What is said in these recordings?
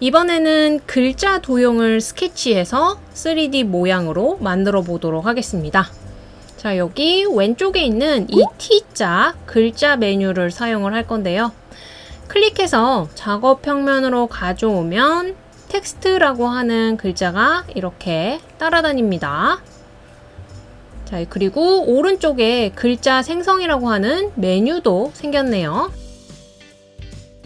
이번에는 글자 도형을 스케치해서 3D 모양으로 만들어 보도록 하겠습니다. 자, 여기 왼쪽에 있는 이 T자 글자 메뉴를 사용을 할 건데요. 클릭해서 작업 평면으로 가져오면 텍스트라고 하는 글자가 이렇게 따라다닙니다. 자, 그리고 오른쪽에 글자 생성이라고 하는 메뉴도 생겼네요.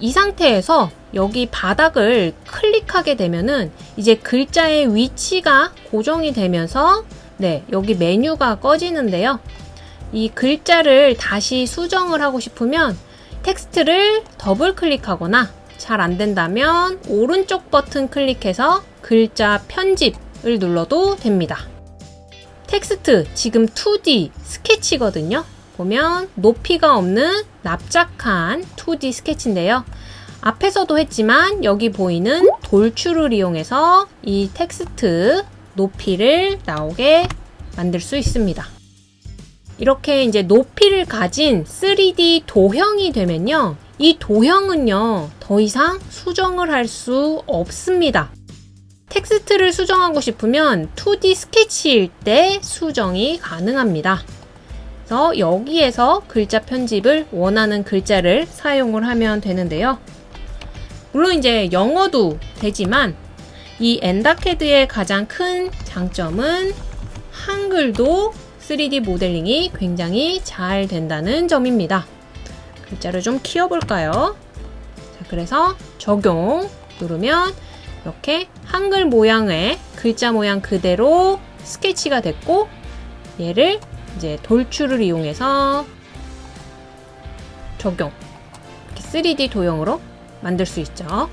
이 상태에서 여기 바닥을 클릭하게 되면은 이제 글자의 위치가 고정이 되면서 네, 여기 메뉴가 꺼지는데요. 이 글자를 다시 수정을 하고 싶으면 텍스트를 더블 클릭하거나 잘 안 된다면 오른쪽 버튼 클릭해서 글자 편집을 눌러도 됩니다. 텍스트 지금 2D 스케치거든요. 보면 높이가 없는 납작한 2D 스케치인데요. 앞에서도 했지만 여기 보이는 돌출을 이용해서 이 텍스트 높이를 나오게 만들 수 있습니다. 이렇게 이제 높이를 가진 3D 도형이 되면요. 이 도형은요, 더 이상 수정을 할 수 없습니다. 텍스트를 수정하고 싶으면 2D 스케치일 때 수정이 가능합니다. 그래서 여기에서 글자 편집을 원하는 글자를 사용을 하면 되는데요. 물론 이제 영어도 되지만 이 엔다캐드의 가장 큰 장점은 한글도 3D 모델링이 굉장히 잘 된다는 점입니다. 글자를 좀 키워볼까요? 자, 그래서 적용 누르면 이렇게 한글 모양의 글자 모양 그대로 스케치가 됐고 얘를 이제 돌출을 이용해서 적용 이렇게 3D 도형으로 만들 수 있죠.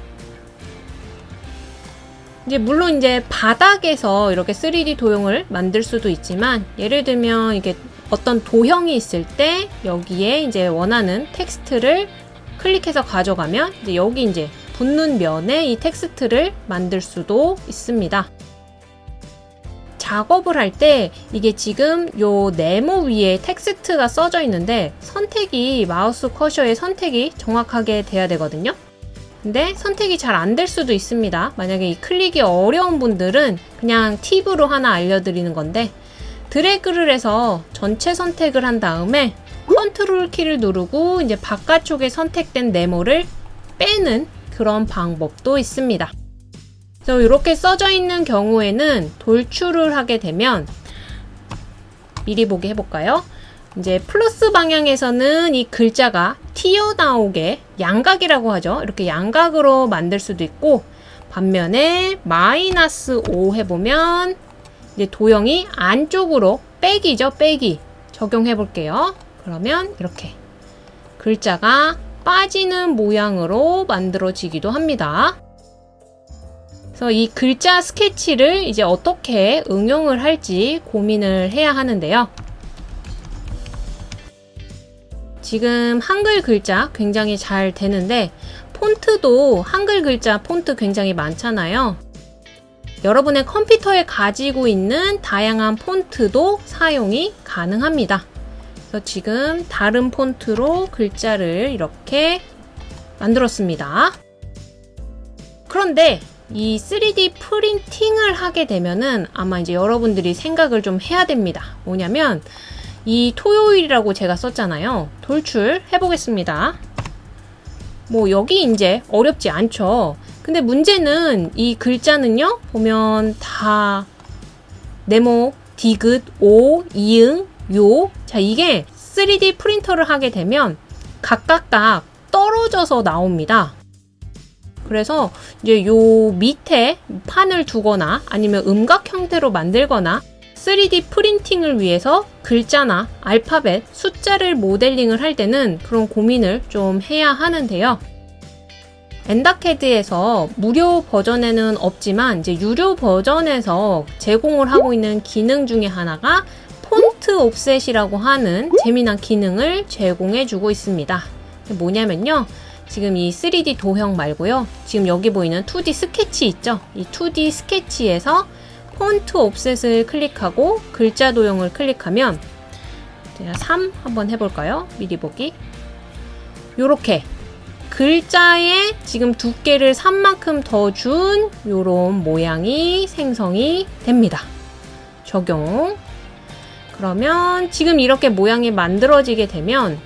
이제 물론 이제 바닥에서 이렇게 3D 도형을 만들 수도 있지만 예를 들면 이게 어떤 도형이 있을 때 여기에 이제 원하는 텍스트를 클릭해서 가져가면 이제 여기 이제 붙는 면에 이 텍스트를 만들 수도 있습니다. 작업을 할 때 이게 지금 요 네모 위에 텍스트가 써져 있는데 선택이 마우스 커서의 선택이 정확하게 돼야 되거든요. 근데 선택이 잘 안 될 수도 있습니다. 만약에 이 클릭이 어려운 분들은 그냥 팁으로 하나 알려드리는 건데 드래그를 해서 전체 선택을 한 다음에 컨트롤 키를 누르고 이제 바깥쪽에 선택된 네모를 빼는 그런 방법도 있습니다. 이렇게 써져 있는 경우에는 돌출을 하게 되면 미리 보기 해볼까요? 이제 플러스 방향에서는 이 글자가 튀어나오게 양각이라고 하죠. 이렇게 양각으로 만들 수도 있고 반면에 마이너스 5 해보면 이제 도형이 안쪽으로 빼기죠. 빼기 적용해 볼게요. 그러면 이렇게 글자가 빠지는 모양으로 만들어지기도 합니다. 그래서 이 글자 스케치를 이제 어떻게 응용을 할지 고민을 해야 하는데요. 지금 한글 글자 굉장히 잘 되는데 폰트도 한글 글자 폰트 굉장히 많잖아요. 여러분의 컴퓨터에 가지고 있는 다양한 폰트도 사용이 가능합니다. 그래서 지금 다른 폰트로 글자를 이렇게 만들었습니다. 그런데 이 3D 프린팅을 하게 되면은 아마 이제 여러분들이 생각을 좀 해야 됩니다. 뭐냐면 이 토요일이라고 제가 썼잖아요. 돌출 해보겠습니다. 뭐 여기 이제 어렵지 않죠. 근데 문제는 이 글자는요. 보면 다 네모, 디귿, 오, 이응, 요. 자 이게 3D 프린터를 하게 되면 각각 각 떨어져서 나옵니다. 그래서 이제 요 밑에 판을 두거나 아니면 음각 형태로 만들거나 3D 프린팅을 위해서 글자나 알파벳, 숫자를 모델링을 할 때는 그런 고민을 좀 해야 하는데요. 엔다캐드에서 무료 버전에는 없지만 이제 유료 버전에서 제공을 하고 있는 기능 중에 하나가 폰트 옵셋이라고 하는 재미난 기능을 제공해 주고 있습니다. 뭐냐면요. 지금 이 3D 도형 말고요. 지금 여기 보이는 2D 스케치 있죠? 이 2D 스케치에서 폰트 옵셋을 클릭하고 글자 도형을 클릭하면 제가 3 한번 해볼까요? 미리 보기. 요렇게 글자에 지금 두께를 3만큼 더 준 요런 모양이 생성이 됩니다. 적용. 그러면 지금 이렇게 모양이 만들어지게 되면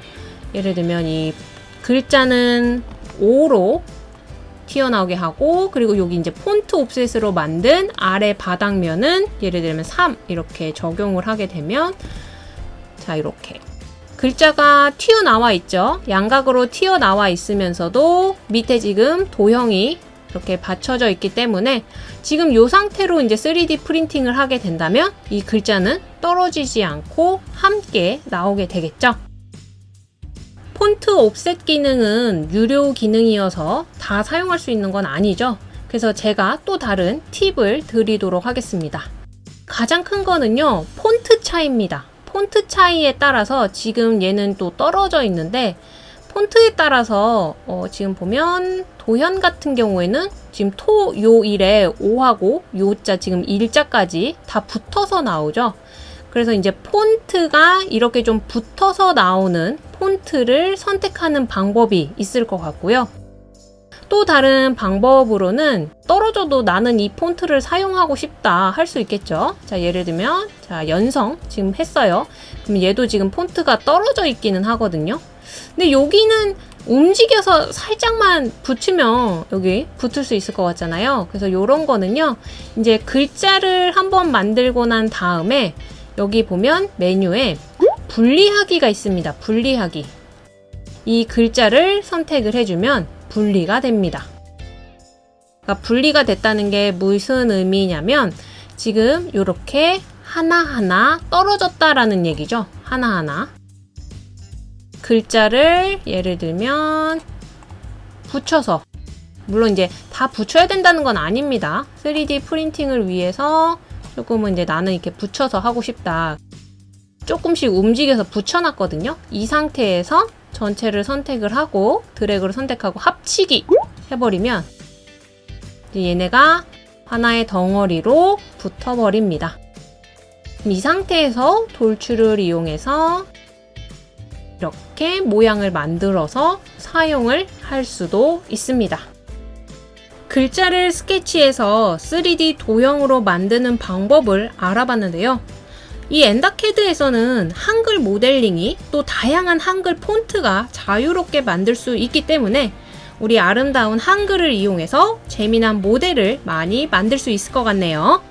예를 들면 이 글자는 5로 튀어나오게 하고 그리고 여기 이제 폰트 옵셋으로 만든 아래 바닥면은 예를 들면 3 이렇게 적용을 하게 되면 자 이렇게 글자가 튀어나와 있죠. 양각으로 튀어나와 있으면서도 밑에 지금 도형이 이렇게 받쳐져 있기 때문에 지금 이 상태로 이제 3D 프린팅을 하게 된다면 이 글자는 떨어지지 않고 함께 나오게 되겠죠. 폰트 옵셋 기능은 유료 기능이어서 다 사용할 수 있는 건 아니죠. 그래서 제가 또 다른 팁을 드리도록 하겠습니다. 가장 큰 거는요, 폰트 차이입니다. 폰트 차이에 따라서 지금 얘는 또 떨어져 있는데, 폰트에 따라서 어, 지금 보면 도현 같은 경우에는 지금 토, 요, 일에 오하고 요자 지금 일자까지 다 붙어서 나오죠. 그래서 이제 폰트가 이렇게 좀 붙어서 나오는 폰트를 선택하는 방법이 있을 것 같고요. 또 다른 방법으로는 떨어져도 나는 이 폰트를 사용하고 싶다 할 수 있겠죠. 자, 예를 들면, 자, 연성 지금 했어요. 그럼 얘도 지금 폰트가 떨어져 있기는 하거든요. 근데 여기는 움직여서 살짝만 붙이면 여기 붙을 수 있을 것 같잖아요. 그래서 이런 거는요, 이제 글자를 한번 만들고 난 다음에 여기 보면 메뉴에 분리하기가 있습니다. 분리하기. 이 글자를 선택을 해주면 분리가 됩니다. 그러니까 분리가 됐다는 게 무슨 의미냐면 지금 이렇게 하나하나 떨어졌다라는 얘기죠. 하나하나. 글자를 예를 들면 붙여서 물론 이제 다 붙여야 된다는 건 아닙니다. 3D 프린팅을 위해서 조금은 이제 나는 이렇게 붙여서 하고 싶다. 조금씩 움직여서 붙여놨거든요. 이 상태에서 전체를 선택을 하고 드래그를 선택하고 합치기 해버리면 얘네가 하나의 덩어리로 붙어버립니다. 이 상태에서 돌출을 이용해서 이렇게 모양을 만들어서 사용을 할 수도 있습니다. 글자를 스케치해서 3D 도형으로 만드는 방법을 알아봤는데요. 이 엔다캐드에서는 한글 모델링이 또 다양한 한글 폰트가 자유롭게 만들 수 있기 때문에 우리 아름다운 한글을 이용해서 재미난 모델을 많이 만들 수 있을 것 같네요.